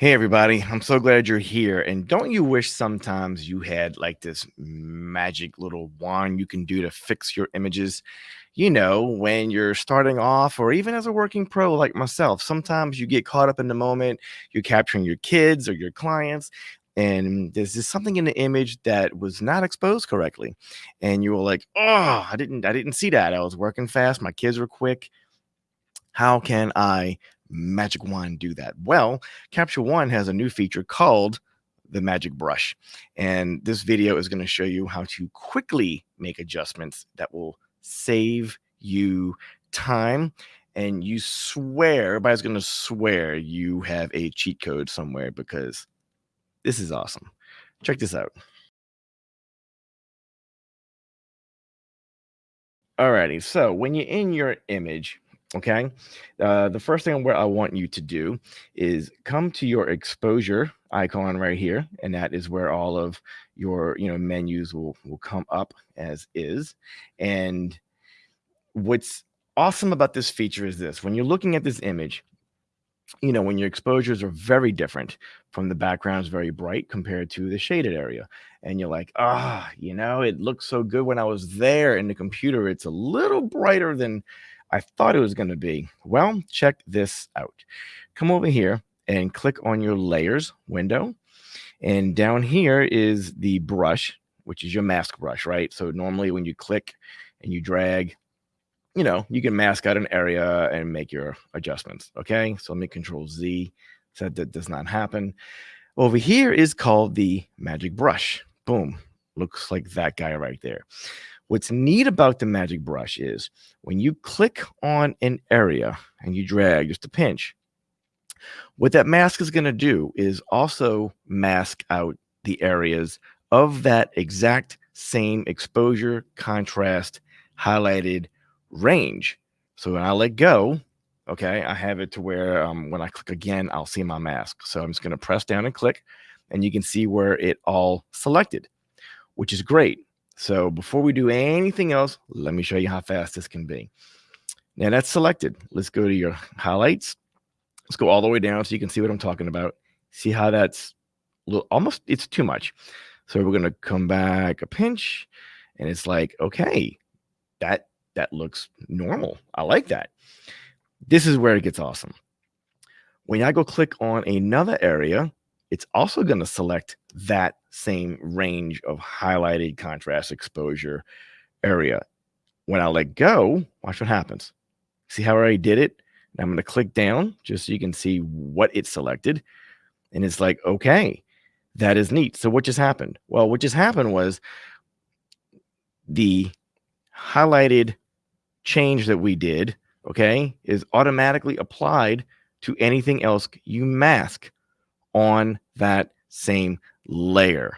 Hey, everybody. I'm so glad you're here. And don't you wish sometimes you had like this magic little wand you can do to fix your images? You know, when you're starting off, or even as a working pro like myself, sometimes you get caught up in the moment. You're capturing your kids or your clients, and there's just something in the image that was not exposed correctly. And you were like, oh, I didn't, I didn't see that. I was working fast. My kids were quick. How can I Magic Wand do that? Well, Capture One has a new feature called the Magic Brush. And this video is going to show you how to quickly make adjustments that will save you time. And you swear, everybody's going to swear you have a cheat code somewhere because this is awesome. Check this out. Alrighty, so when you're in your image, Okay. Uh, the first thing where I want you to do is come to your exposure icon right here, and that is where all of your you know menus will will come up as is. And what's awesome about this feature is this: when you're looking at this image, you know when your exposures are very different from the background's very bright compared to the shaded area, and you're like, ah, you know, it looks so good when I was there in the computer. It's a little brighter than I thought it was going to be. Well, check this out. Come over here and click on your layers window. And down here is the brush, which is your mask brush, right? So normally when you click and you drag, you know, you can mask out an area and make your adjustments. Okay. So let me control Z so that, that does not happen. Over here is called the magic brush. Boom. Looks like that guy right there. What's neat about the magic brush is when you click on an area and you drag just a pinch, what that mask is going to do is also mask out the areas of that exact same exposure, contrast, highlighted range. So when I let go, okay, I have it to where um, when I click again, I'll see my mask. So I'm just going to press down and click, and you can see where it all selected, which is great. So before we do anything else, let me show you how fast this can be. Now that's selected. Let's go to your highlights. Let's go all the way down so you can see what I'm talking about. See how that's little, almost, it's too much. So we're going to come back a pinch and it's like, okay, that, that looks normal. I like that. This is where it gets awesome. When I go click on another area, it's also going to select that same range of highlighted contrast exposure area. When I let go, watch what happens. See how I did it? I'm going to click down just so you can see what it selected. And it's like, okay, that is neat. So what just happened? Well, what just happened was the highlighted change that we did, okay, is automatically applied to anything else you mask on that same layer.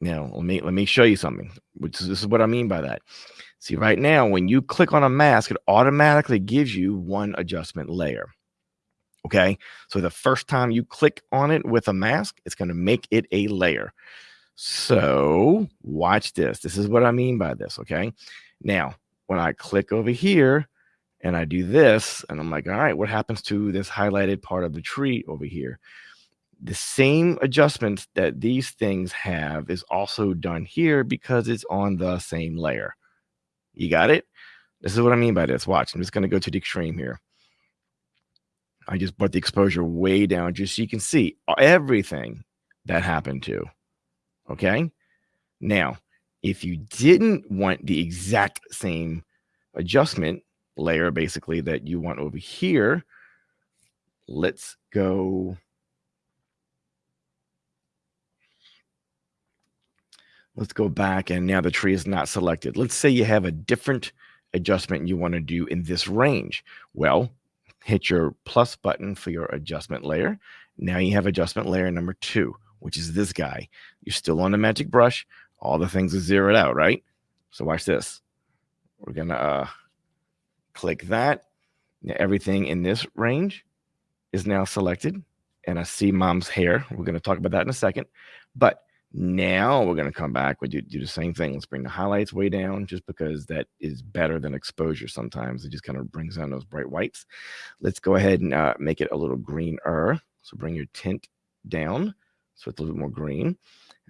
Now, let me let me show you something. Which is, this is what I mean by that. See, right now, when you click on a mask, it automatically gives you one adjustment layer. Okay, so the first time you click on it with a mask, it's going to make it a layer. So watch this. This is what I mean by this. Okay, now when I click over here and I do this, and I'm like, all right, what happens to this highlighted part of the tree over here? The same adjustments that these things have is also done here because it's on the same layer. You got it? This is what I mean by this. Watch, I'm just going to go to the extreme here. I just brought the exposure way down just so you can see everything that happened to. Okay. Now, if you didn't want the exact same adjustment layer, basically, that you want over here, let's go Let's go back and now the tree is not selected. Let's say you have a different adjustment you want to do in this range. Well, hit your plus button for your adjustment layer. Now you have adjustment layer number two, which is this guy. You're still on the magic brush. All the things are zeroed out, right? So watch this. We're going to uh, click that. Now everything in this range is now selected. And I see mom's hair. We're going to talk about that in a second. But now we're going to come back. We do, do the same thing. Let's bring the highlights way down just because that is better than exposure sometimes. It just kind of brings down those bright whites. Let's go ahead and uh, make it a little greener. So bring your tint down so it's a little bit more green.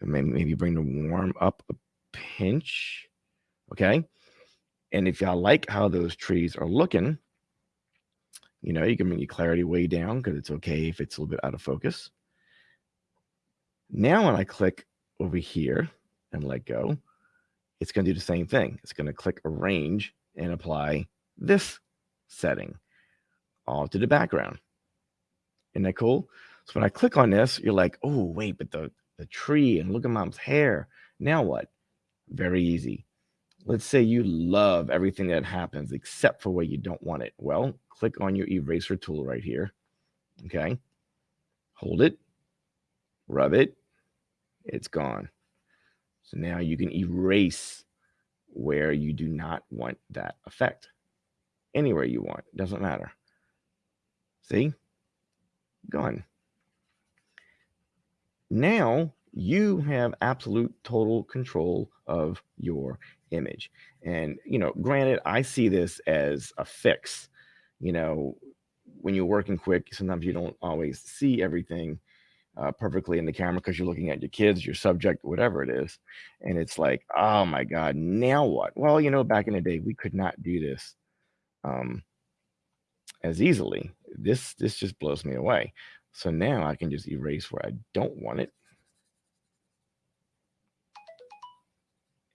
And maybe, maybe bring the warm up a pinch. Okay. And if y'all like how those trees are looking, you know, you can bring your clarity way down because it's okay if it's a little bit out of focus. Now, when I click over here and let go, it's going to do the same thing. It's going to click arrange and apply this setting all to the background. Isn't that cool? So when I click on this, you're like, oh, wait, but the, the tree and look at mom's hair. Now what? Very easy. Let's say you love everything that happens except for where you don't want it. Well, click on your eraser tool right here. Okay. Hold it, rub it, it's gone. So now you can erase where you do not want that effect. Anywhere you want, doesn't matter. See? Gone. Now you have absolute total control of your image. And, you know, granted, I see this as a fix. You know, when you're working quick, sometimes you don't always see everything uh, perfectly in the camera because you're looking at your kids, your subject, whatever it is. And it's like, oh my God, now what? Well, you know, back in the day, we could not do this um, as easily. This this just blows me away. So now I can just erase where I don't want it.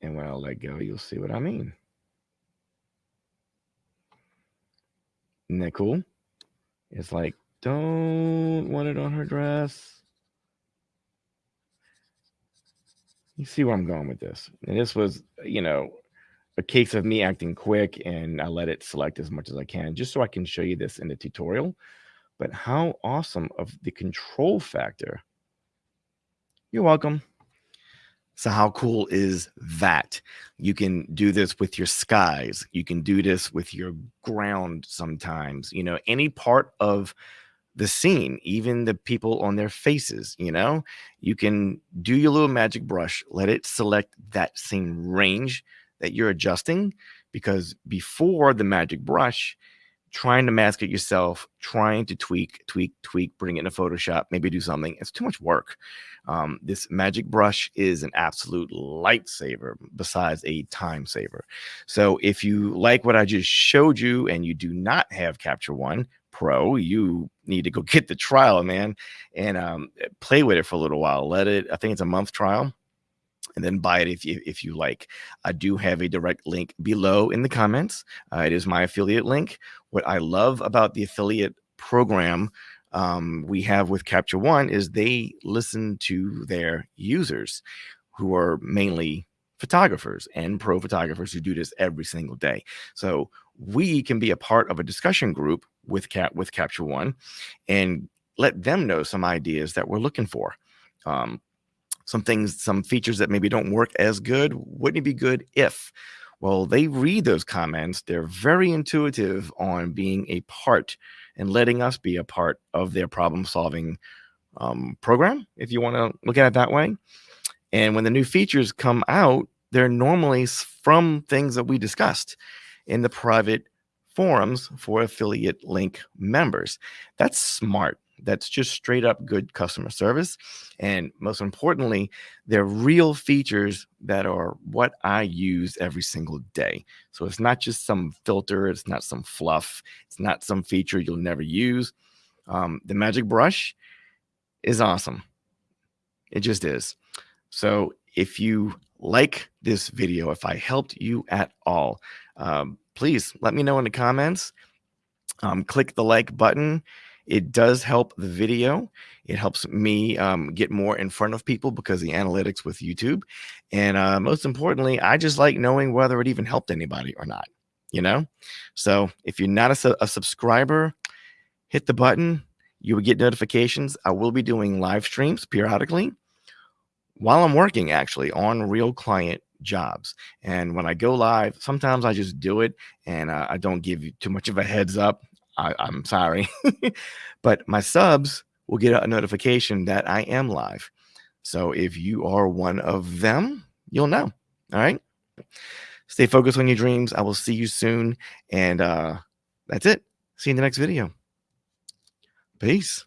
And when I let go, you'll see what I mean. Isn't that cool? It's like, don't want it on her dress. You see where I'm going with this. And this was, you know, a case of me acting quick and I let it select as much as I can just so I can show you this in the tutorial. But how awesome of the control factor. You're welcome. So how cool is that? You can do this with your skies. You can do this with your ground sometimes. You know, any part of the scene, even the people on their faces, you know, you can do your little magic brush, let it select that same range that you're adjusting because before the magic brush, trying to mask it yourself, trying to tweak, tweak, tweak, bring it into Photoshop, maybe do something. It's too much work. Um, this magic brush is an absolute lightsaver besides a time saver. So if you like what I just showed you and you do not have Capture One, Pro, you need to go get the trial, man, and um, play with it for a little while. Let it, I think it's a month trial, and then buy it if you, if you like. I do have a direct link below in the comments. Uh, it is my affiliate link. What I love about the affiliate program um, we have with Capture One is they listen to their users who are mainly photographers and pro photographers who do this every single day. So we can be a part of a discussion group with Cap with Capture One and let them know some ideas that we're looking for. Um, some things, some features that maybe don't work as good. Wouldn't it be good if? Well, they read those comments. They're very intuitive on being a part and letting us be a part of their problem solving um, program, if you want to look at it that way. And when the new features come out, they're normally from things that we discussed in the private forums for affiliate link members. That's smart. That's just straight up good customer service. And most importantly, they're real features that are what I use every single day. So it's not just some filter, it's not some fluff, it's not some feature you'll never use. Um, the magic brush is awesome. It just is. So if you like this video, if I helped you at all, um, please let me know in the comments. Um, click the like button. It does help the video. It helps me um, get more in front of people because the analytics with YouTube. And uh, most importantly, I just like knowing whether it even helped anybody or not, you know? So if you're not a, a subscriber, hit the button. You will get notifications. I will be doing live streams periodically while I'm working actually on real client jobs. And when I go live, sometimes I just do it and uh, I don't give you too much of a heads up. I, am sorry, but my subs will get a notification that I am live. So if you are one of them, you'll know. All right. Stay focused on your dreams. I will see you soon. And uh, that's it. See you in the next video. Peace.